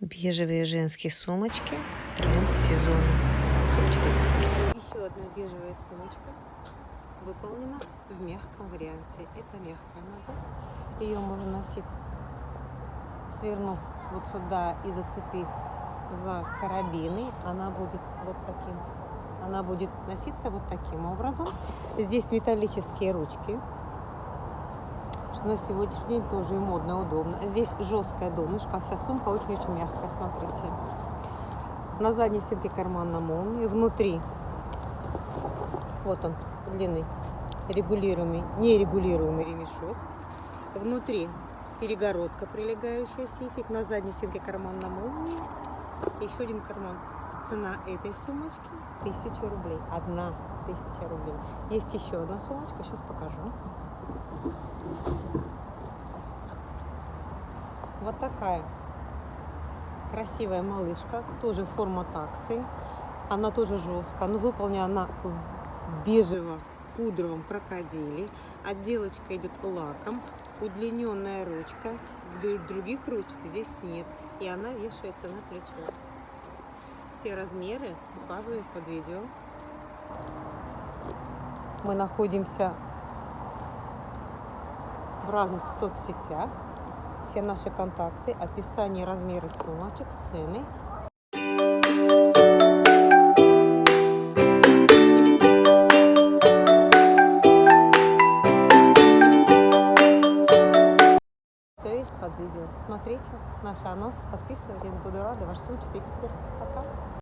Бежевые женские сумочки. Тренд сезона. Сумочка эксперт. Еще одна бежевая сумочка выполнена в мягком варианте. Это мягкая модель. Ее можно носить, свернув вот сюда и зацепив за карабины. Она будет вот таким. Она будет носиться вот таким образом. Здесь металлические ручки на сегодняшний день тоже и модно, и удобно. Здесь жесткая донышко, вся сумка очень-очень мягкая, смотрите. На задней стенке карман на молнии, внутри, вот он, длинный, регулируемый, нерегулируемый ремешок. Внутри перегородка, прилегающая сейфик, на задней стенке карман на молнии, еще один карман. Цена этой сумочки 1000 рублей. Одна тысяча рублей. Есть еще одна сумочка, сейчас покажу. Вот такая красивая малышка, тоже форма таксы. Она тоже жесткая, но выполнена она в бежево-пудровом крокодиле. Отделочка идет лаком, удлиненная ручка. Других ручек здесь нет. И она вешается на плечо. Все размеры указывают под видео. Мы находимся в разных соцсетях. Все наши контакты, описание, размеры сумочек, цены. Все есть под видео. Смотрите наши анонсы, подписывайтесь. Буду рада. Ваш сумочный эксперт. Пока.